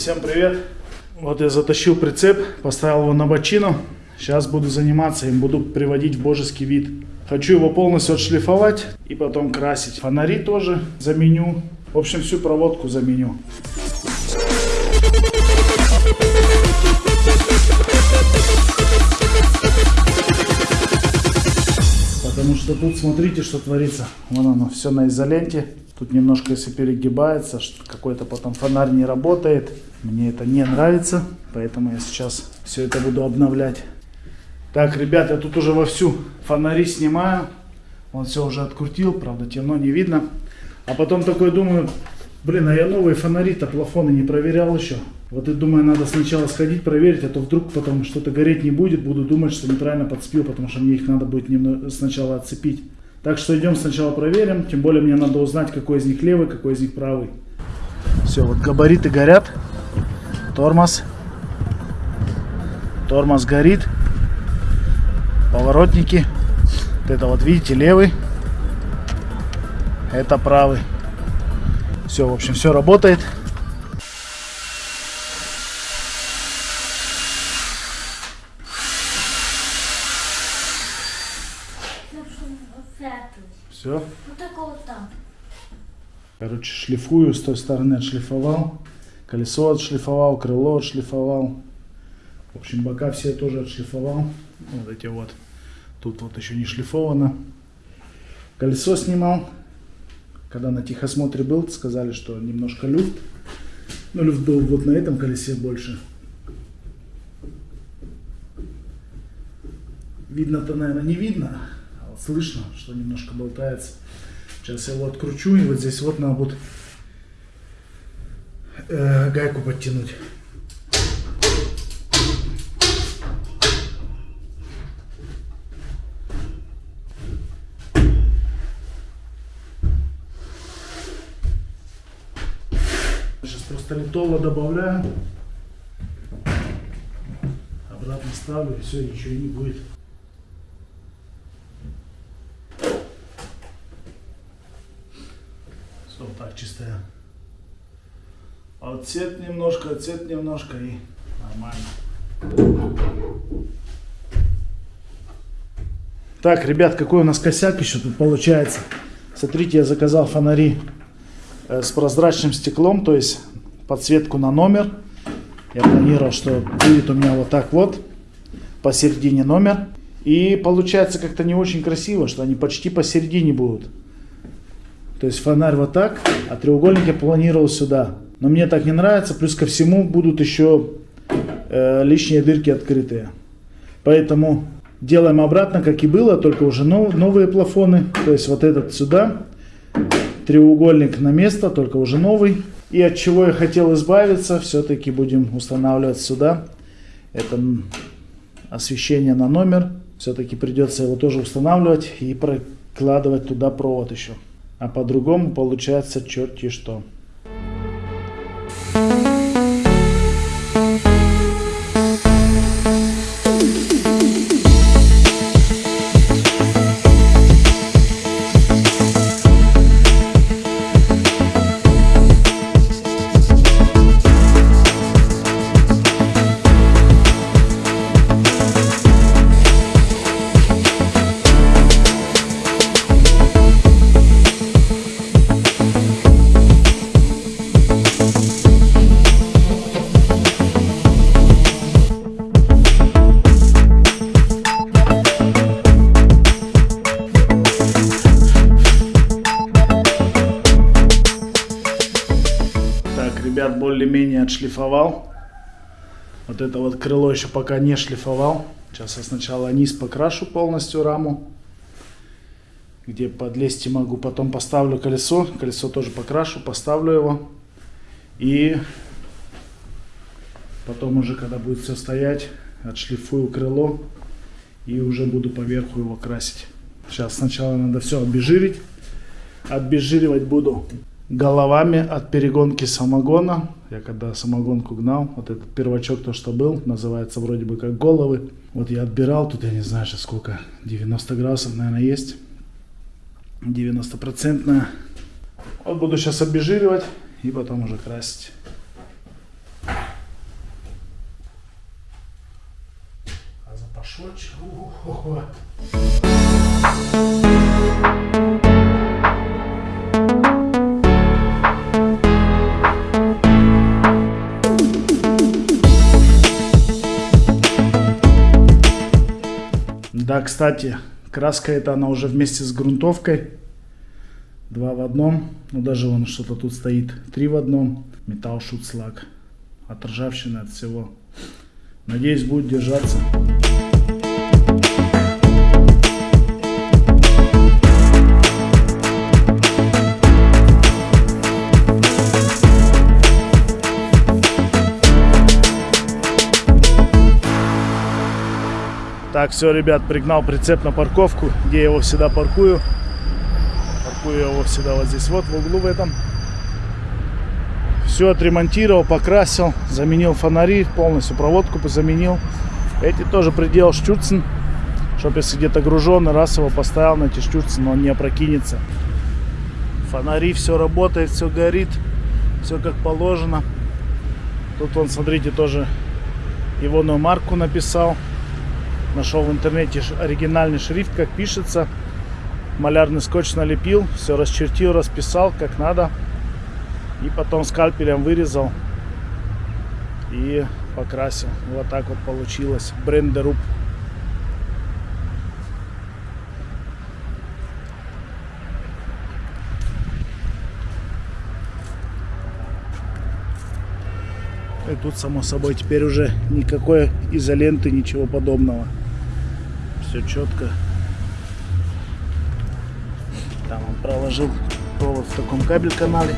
всем привет! Вот я затащил прицеп, поставил его на бочину. Сейчас буду заниматься им, буду приводить в божеский вид. Хочу его полностью отшлифовать и потом красить. Фонари тоже заменю. В общем, всю проводку заменю. Потому что тут смотрите, что творится. Вон оно, все на изоленте. Тут немножко, если перегибается, какой-то потом фонарь не работает. Мне это не нравится, поэтому я сейчас все это буду обновлять. Так, ребята, тут уже вовсю фонари снимаю. Он все уже открутил, правда темно, не видно. А потом такой думаю, блин, а я новые фонари-то, плафоны не проверял еще. Вот и думаю, надо сначала сходить проверить, а то вдруг потом что-то гореть не будет. Буду думать, что неправильно подспил, потому что мне их надо будет немного сначала отцепить. Так что идем сначала проверим. Тем более мне надо узнать, какой из них левый, какой из них правый. Все, вот габариты горят. Тормоз. Тормоз горит. Поворотники. Вот это вот, видите, левый. Это правый. Все, в общем, все работает. Все. Вот такого вот там. Короче, шлифую, с той стороны отшлифовал. Колесо отшлифовал, крыло отшлифовал. В общем, бока все тоже отшлифовал. Вот эти вот. Тут вот еще не шлифовано. Колесо снимал. Когда на техосмотре был, сказали, что немножко люфт. Но люфт был вот на этом колесе больше. Видно-то, наверное, не видно. Слышно, что немножко болтается. Сейчас я его откручу, и вот здесь вот надо будет э, гайку подтянуть. Просто литола добавляю. Обратно ставлю, и все, ничего не будет. Все, вот так чистая. Отсет немножко, отсет немножко и нормально. Так, ребят, какой у нас косяк еще тут получается. Смотрите, я заказал фонари э, с прозрачным стеклом, то есть подсветку на номер. Я планировал, что будет у меня вот так вот, посередине номер. И получается как-то не очень красиво, что они почти посередине будут. То есть фонарь вот так, а треугольник я планировал сюда. Но мне так не нравится, плюс ко всему будут еще э, лишние дырки открытые. Поэтому делаем обратно, как и было, только уже нов, новые плафоны. То есть вот этот сюда, треугольник на место, только уже новый. И от чего я хотел избавиться, все-таки будем устанавливать сюда. Это освещение на номер. Все-таки придется его тоже устанавливать и прокладывать туда провод еще. А по-другому получается черти что. Ребят, более-менее отшлифовал. Вот это вот крыло еще пока не шлифовал. Сейчас я сначала низ покрашу полностью раму. Где подлезть могу. Потом поставлю колесо. Колесо тоже покрашу, поставлю его. И потом уже, когда будет все стоять, отшлифую крыло. И уже буду поверху его красить. Сейчас сначала надо все обезжирить. Обезжиривать буду головами от перегонки самогона. Я когда самогонку гнал, вот этот первачок, то, что был, называется вроде бы как головы. Вот я отбирал, тут я не знаю сейчас сколько, 90 градусов, наверное, есть. 90-процентная. Вот буду сейчас обезжиривать и потом уже красить. А запашочек, ух. Кстати, краска эта, она уже вместе с грунтовкой. Два в одном. Ну, даже вон что-то тут стоит. Три в одном. Металл шутслаг. От ржавчины, от всего. Надеюсь, будет держаться. Так, все, ребят, пригнал прицеп на парковку, где я его всегда паркую. Паркую его всегда вот здесь, вот в углу в этом. Все отремонтировал, покрасил, заменил фонари, полностью проводку заменил. Эти тоже приделал штюрцен, чтобы если где-то груженный, раз его поставил на эти штюрцен, он не опрокинется. Фонари, все работает, все горит, все как положено. Тут он, смотрите, тоже егоную марку написал. Нашел в интернете оригинальный шрифт, как пишется. Малярный скотч налепил, все расчертил, расписал, как надо. И потом скальпелем вырезал и покрасил. Вот так вот получилось. Брендеруб. И тут, само собой, теперь уже никакой изоленты, ничего подобного. Все четко. Там он проложил провод в таком кабель канале.